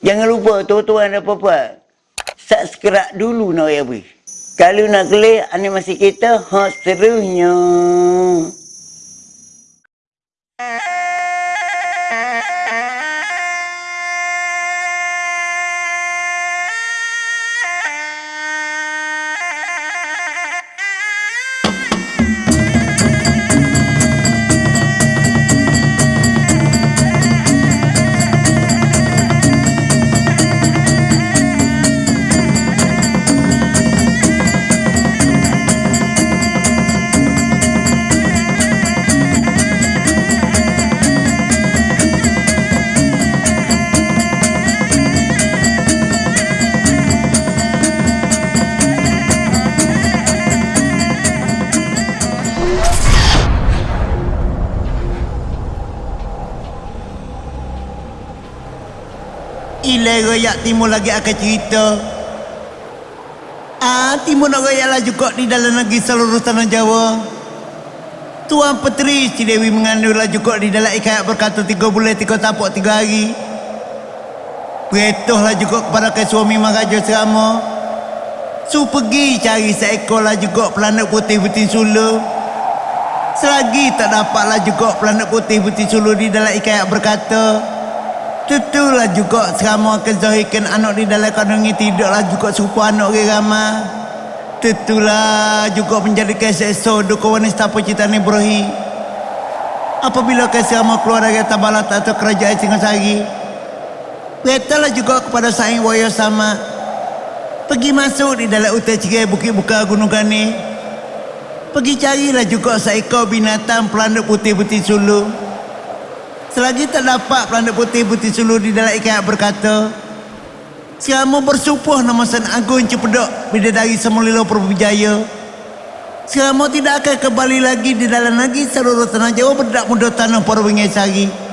Jangan lupa tuan-tuan dan puan-puan. Subscribe dulu nak ya bui. Kalau nak klik animasi kita, ha seterusnya. Ilai royak timur lagi akan cerita. Ah, timur nak royak lah juga di dalam negeri seluruh tanah Jawa. Tuan Petri si Dewi mengandung lah juga di dalam ikat berkata tiga bulan tiga tapak tiga hari. Berituh lah juga kepada ke suami Maharaja Serama. Su pergi cari seekor lah juga pelanak putih putih sulu. Selagi tak dapatlah juga pelanak putih putih sulu di dalam ikat berkata. Tentulah juga selama akan zahirkan anak di dalam kandungan tidaklah juga serupa anak orang ramah. Tentulah juga menjadikan seksa duka wanita penciptaan Ibrahim. Apabila keselama keluar dari tabalat atau kerajaan Singasari, beritalah juga kepada saing waya sama. Pergi masuk di dalam hutan cerai Bukit Buka Gunung Gani. Pergi carilah juga seekor binatang pelanduk putih-putih suluh. Selagi tak dapat pelana putih-putih sulu di dalam ikat berkata, Selama bersumpah nama San Agung Cepedok Bidadari Semulilo Perbujaya, Selama tidak akan kembali lagi di dalam lagi seluruh tanah Jawa berdak muda tanah Perwingai Sari.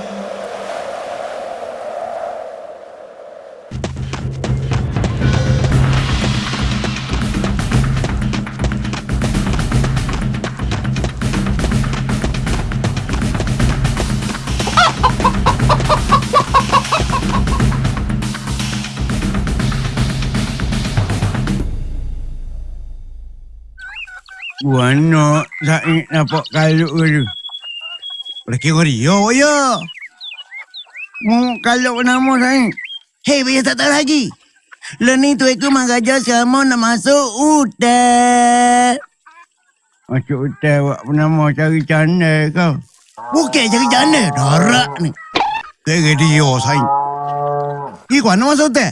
Nak Said nampak kaluk ke tu. Lagi kau dia, ya. Mu kaluk nama Said. Hei, biar tak tahu lagi. Lo ni tu aku Maharaja sama nak masuk hutan. Masuk hotel buat nama cari canda kau. Bukan cari jana, darak ni. Kira dia. Ih, kau nak masuk hutan?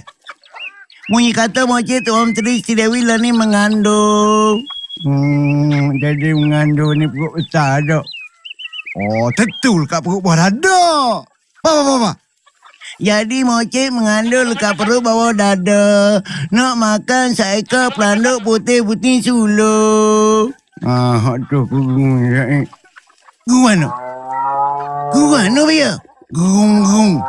Munyi kata macam tu Om Tri si Dewi lah ni mengandung. Hmm, jadi mengandung ni perut besar tak? Oh, tentu kat perut bawah dada. Apa, apa, apa? Jadi mocik mengandung lekat perut bawah dada. Nak makan seekor pelanduk putih-putih suluh. Ah, hak tu aku gung Said. Gu mana? Gu mana, Bia? Gung-gung.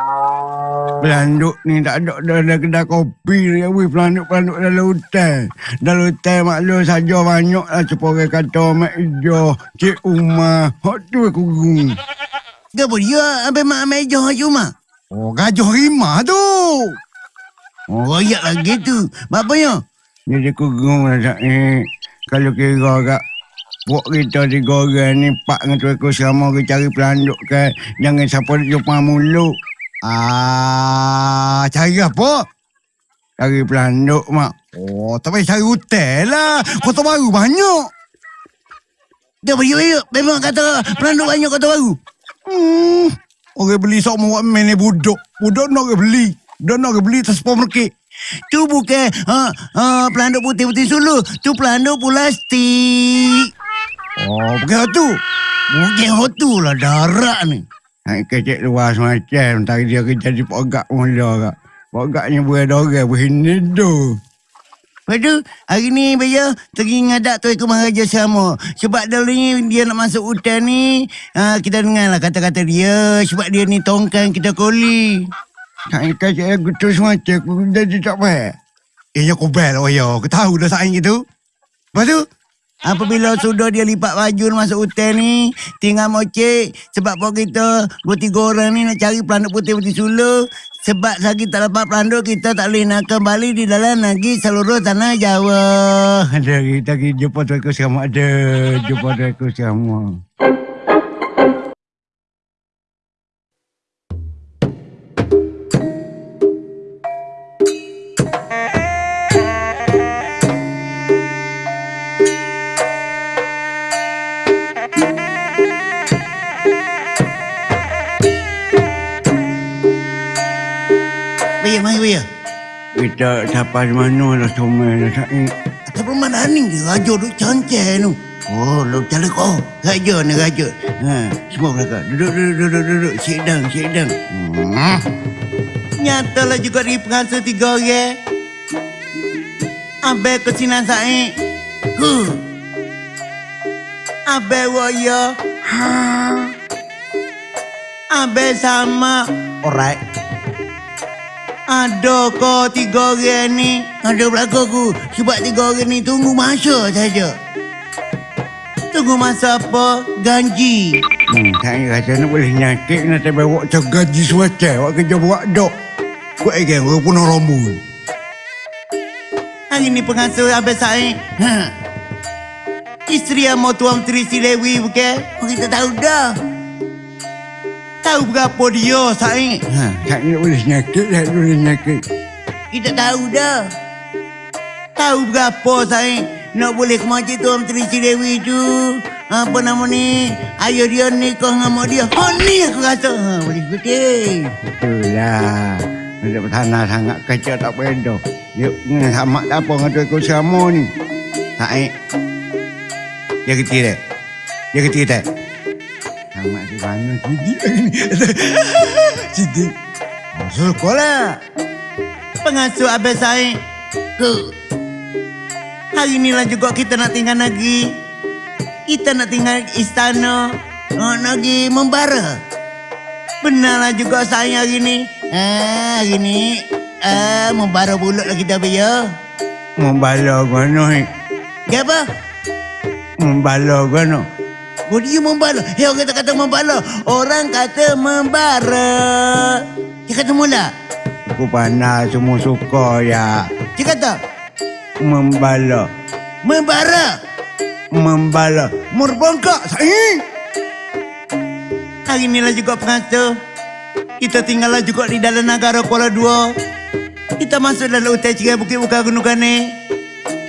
Pelanduk ni tak ada dalam kedai kopi ni. Wih, pelanduk-pelanduk dalam hutan. Dalam hutan maklum saja banyak lah. Cepat orang kata Mak Ijo, Cik Umar. Hak tu aku gung. Gak dia sampai mak meja cuma. Oh, gajah rimah tu. Oh, royak lagi tu. Bapaknya? Jadi aku gung lah Said. Kalau kira kat Buat kita tiga orang ni Pak dengan tu aku selama kita cari pelanduk kan Jangan siapa nak jumpa mulut Ah, cari apa? Cari pelanduk mak Oh, tak payah cari hotel lah. Kota baru banyak. Dia beri beri. Memang kata pelanduk banyak kota baru. Hmm Orang beli sok mau main ni budak Budak nak beli Budak nak beli tak supermarket Tu bukan ha, ha, pelanduk putih-putih sulu. Tu pelanduk plastik. Oh bukan tu Bukan hotu lah darak ni. Kecek luar semacam Tadi dia kerja di pogak mula kak Pogaknya berada orang begini tu Lepas tu, hari ni Baya pergi ngadak tu ikut Maharaja sama. Sebab dulu ni dia nak masuk hutan ni, ha, kita dengar lah kata-kata dia. Sebab dia ni tongkang kita koli. Hai kecek aku tu semacam Aku jadi tak baik Eh, kau bel lah, ya. Kau tahu dah saing itu. Lepas tu, Apabila sudah dia lipat baju masuk hotel ni, tinggal mocek. Sebab pok kita bertiga orang ni nak cari pelanduk putih putih sulu. Sebab lagi tak dapat pelanduk, kita tak boleh nak kembali di dalam negeri seluruh tanah Jawa. Ada pergi jumpa tuan sama ada. Jumpa tuan sama. Sampai mana dah semua dah saik. Atas permainan ni dia raja duk cancel tu. Oh, lu cari kau. Raja ni raja. Ha, semua belakang. Duduk, duduk, duduk, duduk. Sit down. Hmm. Nyatalah juga di pengasuh tiga orang. Abe kesinan saya. Huh. Abe waya. Ha. Abe sama. Alright. Ada kau tiga orang ni. Ada belakang aku. Sebab tiga orang ni tunggu masa saja. Tunggu masa apa? Ganji. Hmm, saya rasa nak boleh nyakit nak tak bawa macam gaji suaca. Awak kerja buat dok. Kau egang, kau pun rambut. Hari ni pengasuh Abang Said. Ha. Isteri yang mau tuan Menteri si Lewi bukan? Kita tahu dah. Tahu berapa dia Said? Ha, saya nak boleh nyakit, saya boleh nyakit. Kita tahu dah. Tahu berapa Said? Nak boleh ke tuan Menteri si Lewi tu. Apa nama ni? Ayah dia nikah dengan mak dia. Ha ni aku rasa. Ha, boleh ikuti. Betul lah. Ada tanah sangat kecil tak beda. Yuk, ni sama tak apa dengan tuan sama ni. Saik. Dia kecil tak? Dia kecil Sama si mana lagi ni. Sidi. Masuk sekolah. Pengasuh Abang Said. Huh. Hari inilah juga kita nak tinggal negeri. Kita nak tinggal istana. Nak negeri membara. Benarlah juga saya hari ni. Ah, hari ni. Ah, membara pulut lah kita biar. Membala mana ni? Ya apa? Membala mana? Oh dia membala. Ya orang tak kata membala. Orang kata membara. Dia kata mula. Aku pandai semua suka ya. Dia kata Membala. membara. Membala. Merbangkak saya. Hari inilah juga pengasuh. Kita tinggallah juga di dalam negara Kuala Dua. Kita masuk dalam hutan cerai Bukit Buka Gunung Kane.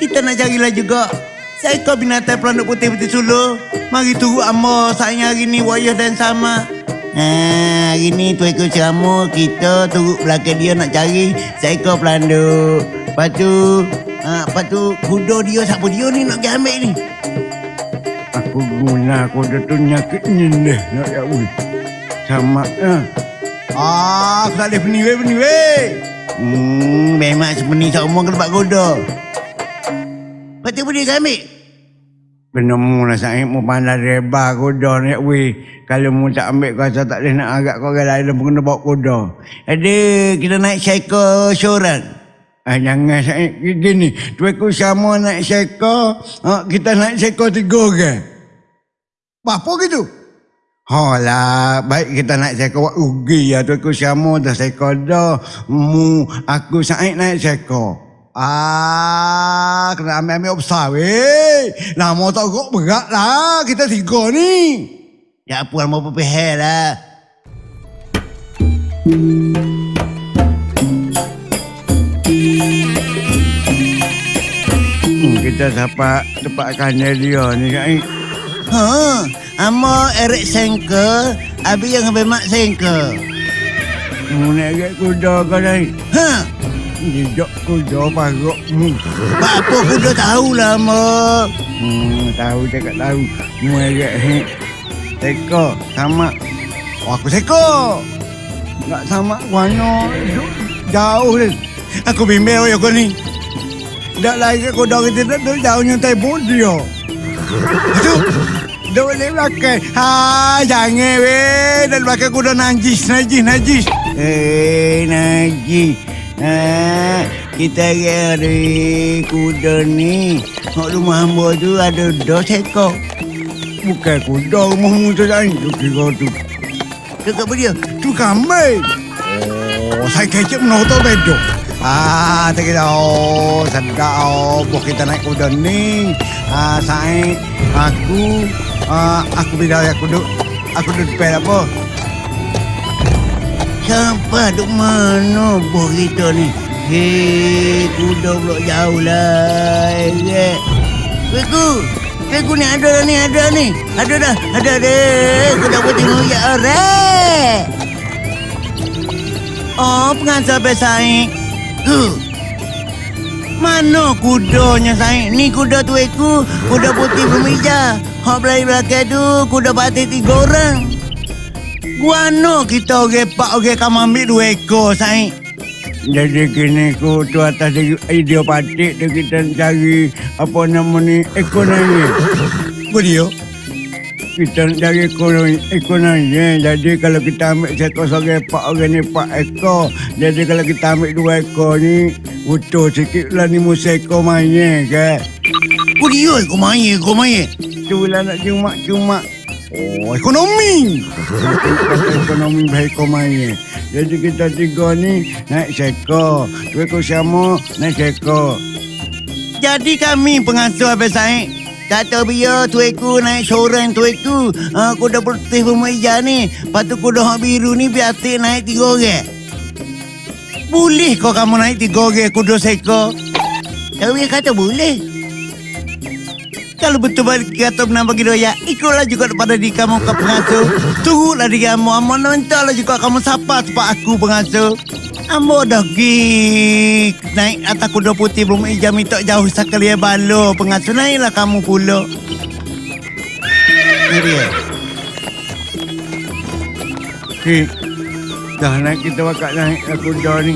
Kita nak carilah juga seekor binatang pelanduk putih putih sulu. Mari tunggu amo saya hari ni wayah dan sama. Ha, hari ni tu ekor ceramu kita turut belakang dia nak cari seekor pelanduk. Lepas tu, ha, lepas tu kuda dia siapa dia ni nak pergi ambil ni. Aku guna aku dah tu nyakit ni deh. Nak ya ui. Sama ah. Ah, aku tak boleh peni weh, peni weh. Hmm, memang sepeni seumur ke tempat kuda. Tu boleh kau ambil? Penemu lah saya mau pandai reba kuda ni ui. Kalau mu tak ambil kau rasa tak boleh nak agak kau lain dan kena bawa kuda. Ada, kita naik cycle seorang. Ah, jangan saya gini. Tuan sama naik seko, ah, kita naik seko tiga orang. Apa gitu? Oh lah, baik kita naik seko rugi ya tuan sama dah seko dah. Mu aku saik naik seko. Ah, kena ambil-ambil besar weh. Lah motor kok berat lah. Kita tiga ni. Ya apa mau pepehel lah. Hmm, kita dapat tempatkan dia ni. Ha, amo Eric Sengke, abi yang ambil mak Sengke. Mu naik kuda kau ni. Ha, Jejak kuda parok mu. apa kuda tahulah amo. Hmm, tahu cakap tahu. Agak he. Teko sama. Oh, aku seko. Tak sama warna duk jauh ni. Aku bimbel ya kau ni. Tak lagi kuda kita tak tu jauh nyontai dia. Itu Dah boleh belakang. Ha, jangan weh. Dan belakang kuda najis, najis, najis. Eh, Najis. Ah, kita dari kuda ni. Hak rumah hamba tu ada dos ekor. Bukan kuda rumahmu tu Sain. Tu kira tu. Apa dia? Tu kambing. Oh, saya kecek menonton bedo. Ah, tak kira. Oh, sedap. Oh, buat kita naik kuda ni. Ah, saya, aku, ah, aku bilang aku duduk, aku duduk depan apa? Sampai duk mana boh kita ni? Hei, kuda pula jauh lah. Eh, Peku, Peku ni ada dah ni, ada ni. Ada dah, ada dah. Aku dah buat tengok ya orang. Oh, pengasal pesaing. Tu. Mana kudanya saing? Ni kuda tu aku, kuda putih bermeja. Hak belai belakang tu, kuda batik tiga orang. Guano kita orang pak orang kamu ambil dua ekor saing. Jadi kini ku tu atas idiopatik tu kita cari apa nama ni ekonomi. Beliau? Kita nak cari ekonomi, ekonomi. Jadi kalau kita ambil seekor seorang pak orang ni pak ekor. Jadi kalau kita ambil dua ekor ni utuh sikit lah ni musa ekor main ke. Beliau kau main, kau main. Tu lah nak cuma-cuma. Oh, ekonomi. ekonomi baik ekor main. Jadi kita tiga ni naik sekor. Dua ekor sama naik sekor. Jadi kami pengasuh Abang Said. Kata biar tuiku naik seorang tuiku. Uh, kuda putih bermeja ni. Lepas tu kuda hak biru ni biar naik tiga orang. Boleh kau kamu naik tiga orang kuda seko? Tapi kata boleh. Kalau betul balik kata benar bagi doya, ikutlah juga pada di kamu ke pengasuh. Tunggulah di kamu, amo nantilah juga kamu sapa tempat aku pengasuh. Amo dah pergi naik atas kuda putih belum ijam minta jauh sekali ya balo pengasuh naiklah kamu pula. Ini. Cik, dah naik kita bakal naik kuda ni.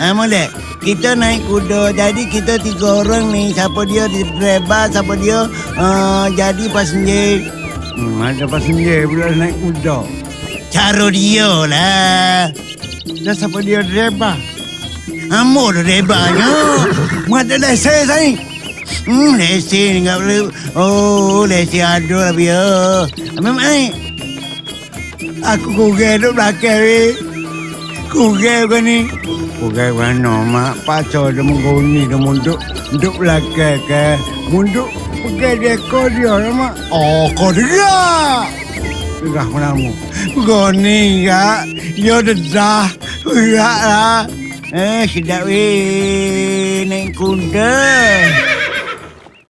Ha, boleh. Kita naik kuda. Jadi kita tiga orang ni. Siapa dia di driver, siapa dia uh, jadi passenger. Hmm, ada passenger pula naik kuda. Cara dia lah. Dah siapa dia driver? Amo dah drivernya. Mana ada lesen saya? Hmm, lesen enggak boleh. Oh, lesen ada lah dia. Memang naik. Aku kurang duduk belakang ni. Kurang kau ni. Kurang mana mak pacar dia mengguni dia munduk. Duduk belakang ke. Munduk pegang dia kau dia lah mak. Oh kau dia. Gerah menamu. Goni enggak. Ya dedah. Enggak lah. Eh, sedap weh naik kuda.